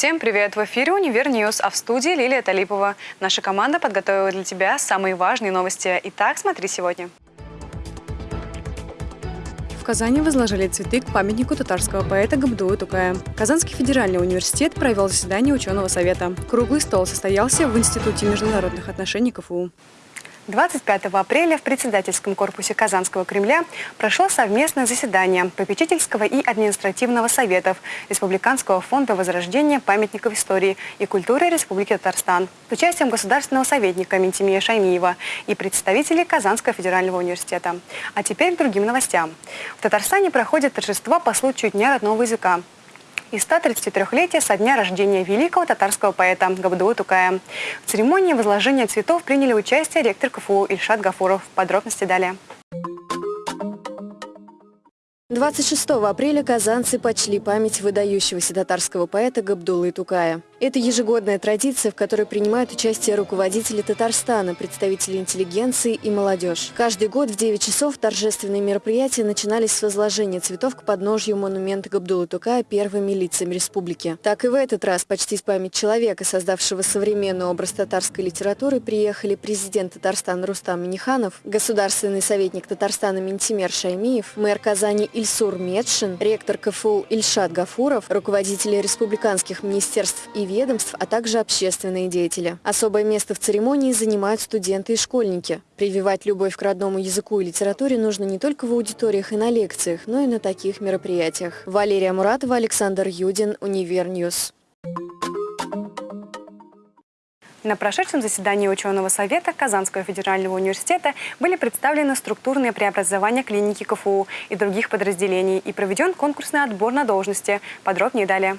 Всем привет! В эфире «Univer News», а в студии Лилия Талипова. Наша команда подготовила для тебя самые важные новости. Итак, смотри сегодня. В Казани возложили цветы к памятнику татарского поэта Габдулы Тукая. Казанский федеральный университет провел заседание ученого совета. Круглый стол состоялся в Институте международных отношений КФУ. 25 апреля в председательском корпусе Казанского Кремля прошло совместное заседание попечительского и административного советов Республиканского фонда возрождения памятников истории и культуры Республики Татарстан с участием государственного советника Ментимия Шаймиева и представителей Казанского федерального университета. А теперь к другим новостям. В Татарстане проходит торжество по случаю Дня родного языка и 133-летия со дня рождения великого татарского поэта Габдулы Тукая. В церемонии возложения цветов приняли участие ректор КФУ Ильшат Гафуров. Подробности далее. 26 апреля казанцы почли память выдающегося татарского поэта Габдулы Тукая. Это ежегодная традиция, в которой принимают участие руководители Татарстана, представители интеллигенции и молодежь. Каждый год в 9 часов торжественные мероприятия начинались с возложения цветов к подножью монумента Габдулы Тукая первыми лицами республики. Так и в этот раз почти с память человека, создавшего современный образ татарской литературы, приехали президент Татарстана Рустам Миниханов, государственный советник Татарстана Ментимер Шаймиев, мэр Казани Ильсур Медшин, ректор КФУ Ильшат Гафуров, руководители республиканских министерств и ведомств, а также общественные деятели. Особое место в церемонии занимают студенты и школьники. Прививать любовь к родному языку и литературе нужно не только в аудиториях и на лекциях, но и на таких мероприятиях. Валерия Муратова, Александр Юдин, Univer News. На прошедшем заседании ученого совета Казанского федерального университета были представлены структурные преобразования клиники КФУ и других подразделений и проведен конкурсный отбор на должности. Подробнее далее.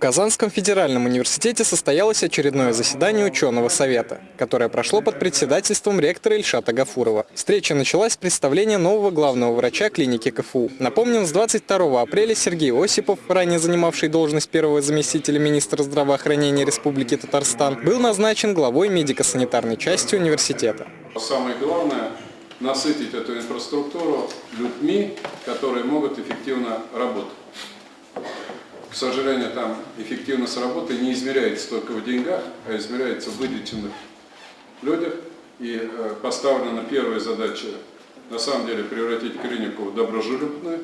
В Казанском федеральном университете состоялось очередное заседание ученого совета, которое прошло под председательством ректора Ильшата Гафурова. Встреча началась с представления нового главного врача клиники КФУ. Напомним, с 22 апреля Сергей Осипов, ранее занимавший должность первого заместителя министра здравоохранения Республики Татарстан, был назначен главой медико-санитарной части университета. Самое главное – насытить эту инфраструктуру людьми, которые могут эффективно работать. К сожалению, там эффективность работы не измеряется только в деньгах, а измеряется в вылеченных людях. И э, поставлена первая задача, на самом деле, превратить клинику в доброжелюбную,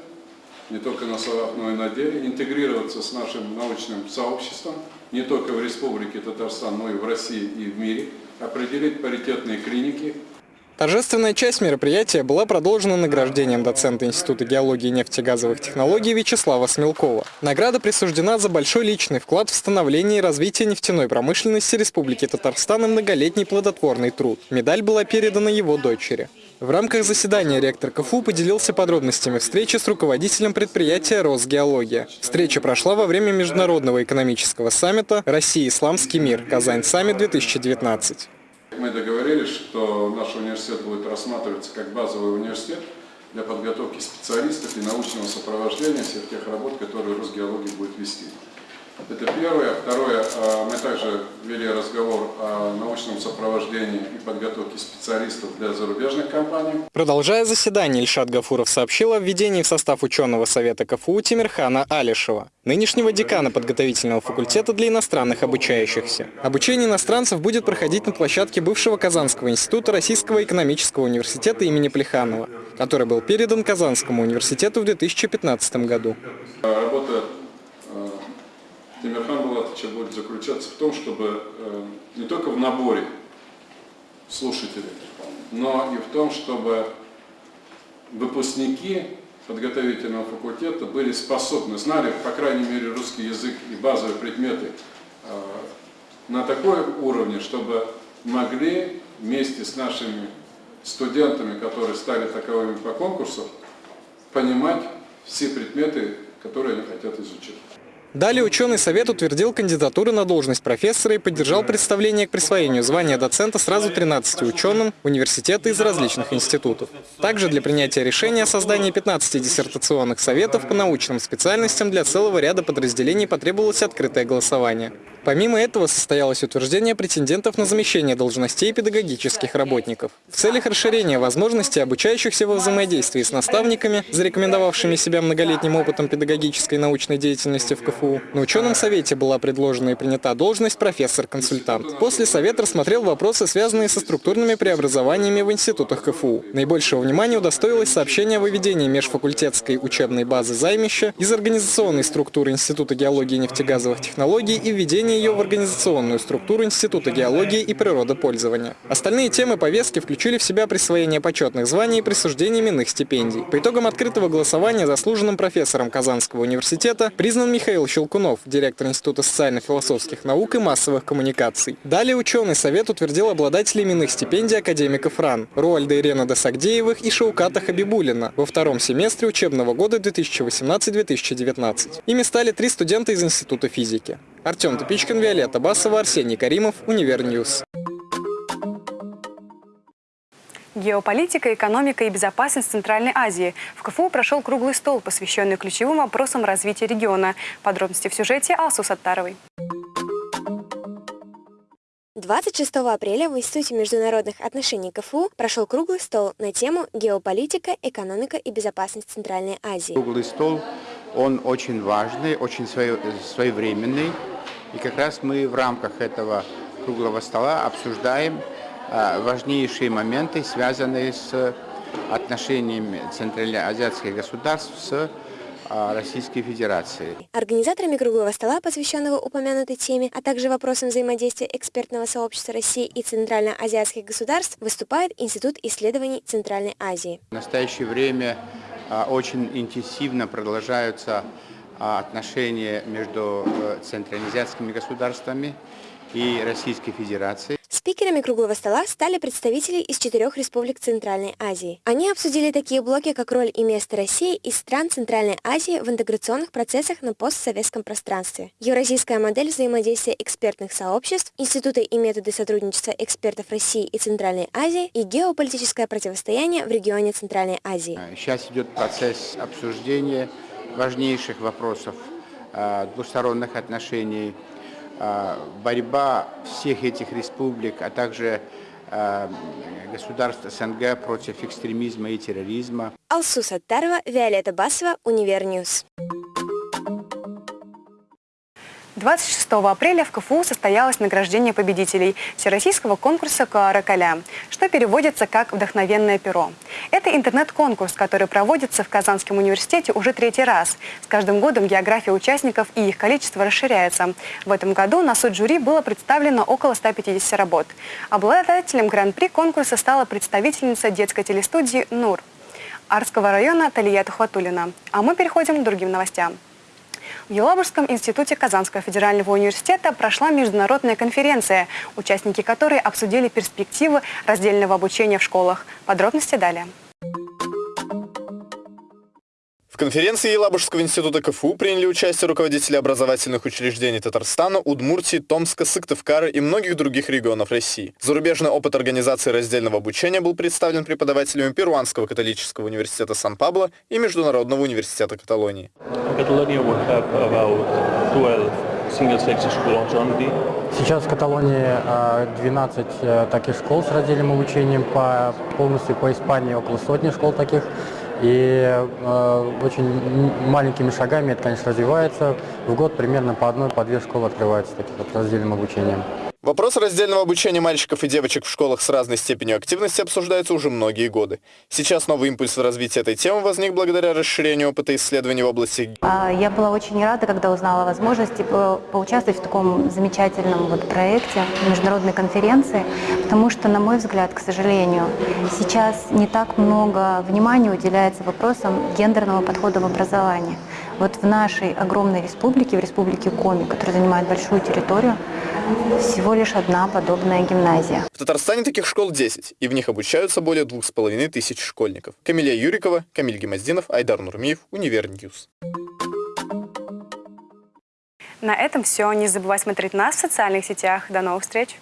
не только на словах, но и на деле, интегрироваться с нашим научным сообществом, не только в Республике Татарстан, но и в России и в мире, определить паритетные клиники, Торжественная часть мероприятия была продолжена награждением доцента Института геологии и нефтегазовых технологий Вячеслава Смелкова. Награда присуждена за большой личный вклад в становление и развитие нефтяной промышленности Республики Татарстан и многолетний плодотворный труд. Медаль была передана его дочери. В рамках заседания ректор КФУ поделился подробностями встречи с руководителем предприятия «Росгеология». Встреча прошла во время Международного экономического саммита «Россия. Исламский мир. Казань-саммит-2019». Мы договорились, что наш университет будет рассматриваться как базовый университет для подготовки специалистов и научного сопровождения всех тех работ, которые Росгеология будет вести. Это первое. Второе, а, мы также вели разговор о научном сопровождении и подготовке специалистов для зарубежных компаний. Продолжая заседание, Ильшат Гафуров сообщил о введении в состав ученого совета КФУ Тимирхана Алишева, нынешнего декана подготовительного факультета для иностранных обучающихся. Обучение иностранцев будет проходить на площадке бывшего Казанского института Российского экономического университета имени Плеханова, который был передан Казанскому университету в 2015 году. Булатовича будет заключаться в том, чтобы э, не только в наборе слушателей, но и в том, чтобы выпускники подготовительного факультета были способны, знали, по крайней мере, русский язык и базовые предметы э, на такой уровне, чтобы могли вместе с нашими студентами, которые стали таковыми по конкурсу, понимать все предметы, которые они хотят изучить. Далее ученый совет утвердил кандидатуры на должность профессора и поддержал представление к присвоению звания доцента сразу 13 ученым университета из различных институтов. Также для принятия решения о создании 15 диссертационных советов по научным специальностям для целого ряда подразделений потребовалось открытое голосование. Помимо этого состоялось утверждение претендентов на замещение должностей педагогических работников. В целях расширения возможностей обучающихся во взаимодействии с наставниками, зарекомендовавшими себя многолетним опытом педагогической и научной деятельности в КФУ, на ученом совете была предложена и принята должность профессор-консультант. После совет рассмотрел вопросы, связанные со структурными преобразованиями в институтах КФУ. Наибольшего внимания удостоилось сообщение о выведении межфакультетской учебной базы займища из организационной структуры Института геологии и нефтегазовых технологий и введение ее в организационную структуру Института геологии и природопользования. Остальные темы повестки включили в себя присвоение почетных званий и присуждение именных стипендий. По итогам открытого голосования заслуженным профессором Казанского университета признан Михаил Щелкунов, директор Института социально-философских наук и массовых коммуникаций. Далее ученый совет утвердил обладателей именных стипендий академиков РАН Роальда и Ренада Сагдеевых и Шауката Хабибуллина во втором семестре учебного года 2018-2019. Ими стали три студента из Института физики. Артем Топичкин, Виолетта Басова, Арсений Каримов, Univer News. Геополитика, экономика и безопасность Центральной Азии. В КФУ прошел круглый стол, посвященный ключевым вопросам развития региона. Подробности в сюжете Алсу Саттаровой. 26 апреля в Институте международных отношений КФУ прошел круглый стол на тему «Геополитика, экономика и безопасность Центральной Азии». Круглый стол, он очень важный, очень своевременный. И как раз мы в рамках этого круглого стола обсуждаем а, важнейшие моменты, связанные с отношениями центральноазиатских государств с а, Российской Федерации. Организаторами круглого стола, посвященного упомянутой теме, а также вопросам взаимодействия экспертного сообщества России и центральноазиатских государств, выступает Институт исследований Центральной Азии. В настоящее время а, очень интенсивно продолжаются отношения между э, центральноазиатскими государствами и Российской Федерацией. Спикерами круглого стола стали представители из четырех республик Центральной Азии. Они обсудили такие блоки, как роль и место России и стран Центральной Азии в интеграционных процессах на постсоветском пространстве, евразийская модель взаимодействия экспертных сообществ, институты и методы сотрудничества экспертов России и Центральной Азии и геополитическое противостояние в регионе Центральной Азии. Сейчас идет процесс обсуждения важнейших вопросов а, двусторонних отношений а, борьба всех этих республик, а также а, государств СНГ против экстремизма и терроризма. Алсу Саттарова, Виолетта Басова, Univer News. 26 апреля в КФУ состоялось награждение победителей Всероссийского конкурса «Кааракаля», что переводится как «Вдохновенное перо». Это интернет-конкурс, который проводится в Казанском университете уже третий раз. С каждым годом география участников и их количество расширяется. В этом году на суд жюри было представлено около 150 работ. Обладателем гран-при конкурса стала представительница детской телестудии «Нур» Арского района Талия Тухватулина. А мы переходим к другим новостям. В Елабужском институте Казанского федерального университета прошла международная конференция, участники которой обсудили перспективы раздельного обучения в школах. Подробности далее. В конференции Елабужского института КФУ приняли участие руководители образовательных учреждений Татарстана, Удмуртии, Томска, Сыктывкара и многих других регионов России. Зарубежный опыт организации раздельного обучения был представлен преподавателями Перуанского католического университета Сан-Пабло и Международного университета Каталонии. Сейчас в Каталонии 12 э, таких школ с раздельным обучением, по, полностью по Испании около сотни школ таких. И э, очень маленькими шагами это, конечно, развивается. В год примерно по одной, по две школы открываются таких вот раздельным обучением. Вопрос раздельного обучения мальчиков и девочек в школах с разной степенью активности обсуждается уже многие годы. Сейчас новый импульс в развитии этой темы возник благодаря расширению опыта исследований в области... А, я была очень рада, когда узнала о возможности по поучаствовать в таком замечательном вот проекте, международной конференции, потому что, на мой взгляд, к сожалению, сейчас не так много внимания уделяется вопросам гендерного подхода в образовании. Вот в нашей огромной республике, в республике Коми, которая занимает большую территорию, всего лишь одна подобная гимназия. В Татарстане таких школ 10, и в них обучаются более двух с половиной тысяч школьников. Камилия Юрикова, Камиль Гемоздинов, Айдар Нурмиев, Univer News. На этом все. Не забывай смотреть нас в социальных сетях. До новых встреч!